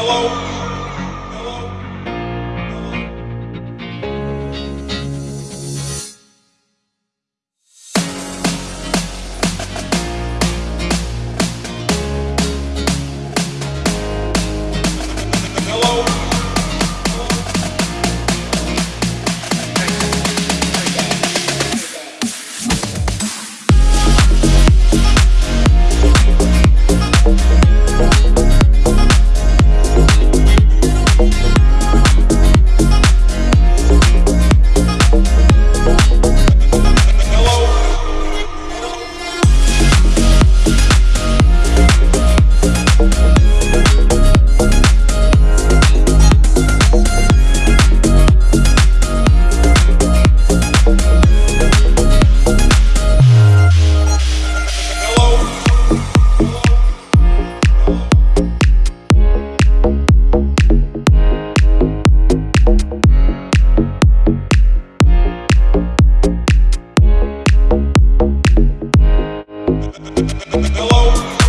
Hello? Hello?